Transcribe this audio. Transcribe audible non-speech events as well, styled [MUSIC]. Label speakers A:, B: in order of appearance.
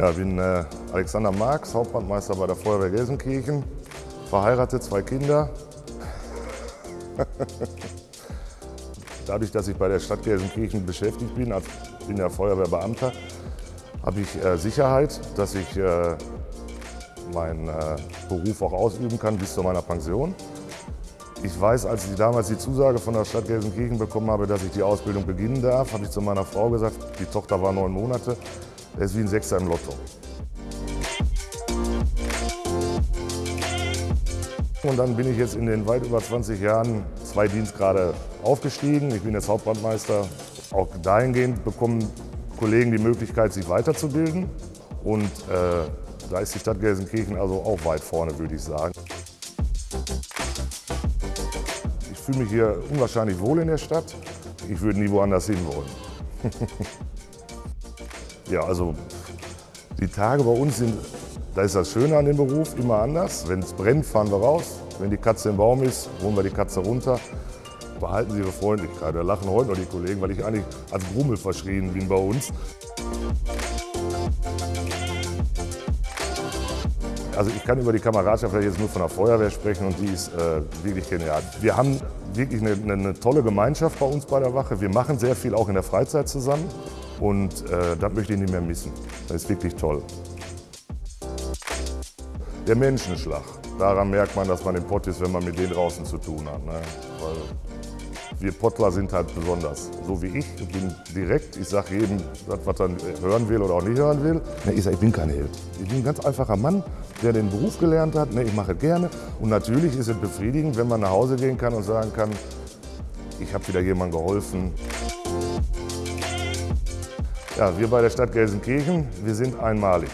A: Ja, ich bin äh, Alexander Marx, Hauptbrandmeister bei der Feuerwehr Gelsenkirchen, verheiratet, zwei Kinder. [LAUGHS] Dadurch, dass ich bei der Stadt Gelsenkirchen beschäftigt bin, als bin ja Feuerwehrbeamter, habe ich äh, Sicherheit, dass ich äh, meinen äh, Beruf auch ausüben kann bis zu meiner Pension. Ich weiß, als ich damals die Zusage von der Stadt Gelsenkirchen bekommen habe, dass ich die Ausbildung beginnen darf, habe ich zu meiner Frau gesagt, die Tochter war neun Monate, das ist wie ein Sechser im Lotto. Und dann bin ich jetzt in den weit über 20 Jahren zwei Dienstgrade aufgestiegen. Ich bin jetzt Hauptbrandmeister. Auch dahingehend bekommen Kollegen die Möglichkeit, sich weiterzubilden. Und äh, da ist die Stadt Gelsenkirchen also auch weit vorne, würde ich sagen. Ich fühle mich hier unwahrscheinlich wohl in der Stadt. Ich würde nie woanders hin wollen. [LAUGHS] ja, also die Tage bei uns sind, da ist das Schöne an dem Beruf, immer anders. Wenn es brennt, fahren wir raus. Wenn die Katze im Baum ist, holen wir die Katze runter. Behalten Sie Ihre Freundlichkeit. Da lachen heute noch die Kollegen, weil ich eigentlich als Grummel verschrien bin bei uns. Also ich kann über die Kameradschaft jetzt nur von der Feuerwehr sprechen und die ist äh, wirklich genial. Wir haben wirklich eine, eine, tolle Gemeinschaft bei uns bei der Wache. Wir machen sehr viel auch in der Freizeit zusammen und äh, das möchte ich nicht mehr missen. Das ist wirklich toll. Der Menschenschlag, daran merkt man, dass man im Pott ist, wenn man mit denen draußen zu tun hat. Ne? Wir Pottler sind halt besonders. So wie ich, ich bin direkt, ich sage jedem, was er hören will oder auch nicht hören will. Ne, ich sage, ich bin kein Held. Ich bin ein ganz einfacher Mann, der den Beruf gelernt hat. Ne, ich mache es gerne. Und natürlich ist es befriedigend, wenn man nach Hause gehen kann und sagen kann, ich habe wieder jemandem geholfen. Ja, wir bei der Stadt Gelsenkirchen, wir sind einmalig.